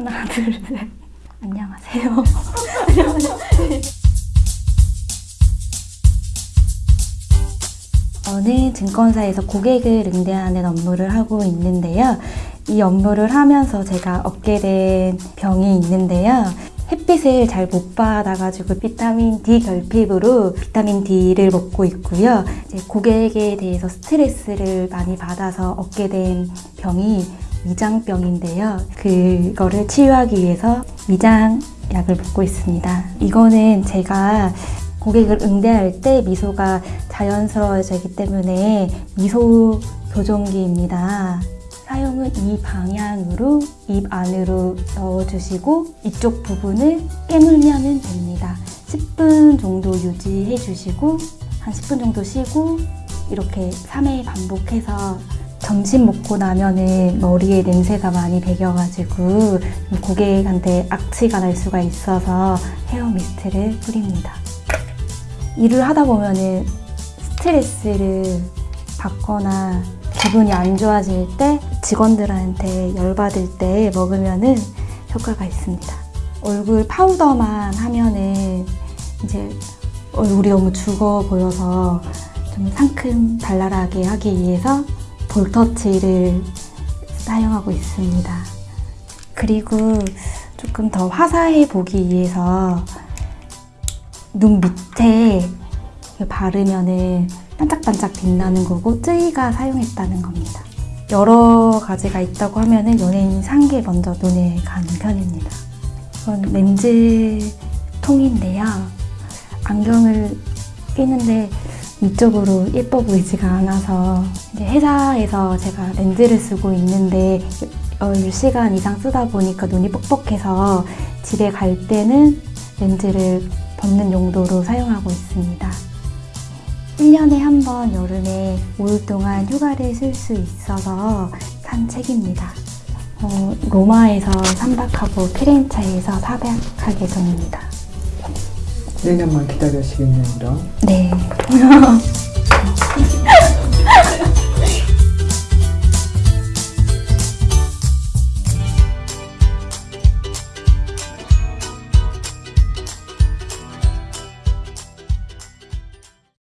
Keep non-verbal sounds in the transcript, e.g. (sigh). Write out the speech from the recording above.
하나, 둘, 셋. (laughs) 안녕하세요. 저는 증권사에서 고객을 응대하는 업무를 하고 있는데요. 이 업무를 하면서 제가 얻게 된 병이 있는데요. 햇빛을 잘 못 받아가지고 비타민 D 결핍으로 비타민 D를 먹고 있고요. 고객에 대해서 스트레스를 많이 받아서 얻게 된 병이 위장병인데요. 그거를 치유하기 위해서 위장 약을 먹고 있습니다. 이거는 제가 고객을 응대할 때 미소가 자연스러워지기 때문에 미소 교정기입니다. 사용은 이 방향으로 입 안으로 넣어주시고 이쪽 부분을 깨물면 됩니다. 10분 정도 유지해 주시고 한 10분 정도 쉬고 이렇게 3회 반복해서 점심 먹고 나면은 머리에 냄새가 많이 배겨가지고 고객한테 악취가 날 수가 있어서 헤어 미스트를 뿌립니다. 일을 하다 보면은 스트레스를 받거나 기분이 안 좋아질 때 직원들한테 열받을 때 먹으면은 효과가 있습니다. 얼굴 파우더만 하면은 이제 얼굴이 너무 죽어 보여서 좀 상큼 발랄하게 하기 위해서 볼터치를 사용하고 있습니다. 그리고 조금 더 화사해 보기 위해서 눈 밑에 바르면은 반짝반짝 빛나는 거고 쯔이가 사용했다는 겁니다. 여러 가지가 있다고 하면은 연예인 상게 먼저 눈에 가는 편입니다. 이건 렌즈 통인데요. 안경을 끼는데 이쪽으로 예뻐 보이지가 않아서 이제 회사에서 제가 렌즈를 쓰고 있는데 10시간 이상 쓰다 보니까 눈이 뻑뻑해서 집에 갈 때는 렌즈를 벗는 용도로 사용하고 있습니다. 1년에 한 번 여름에 5일 동안 휴가를 쓸 수 있어서 산 책입니다. 어, 로마에서 3박하고 피렌체에서 4박 예정입니다. 내년만 기다려시겠네요, 그럼. 네. (laughs)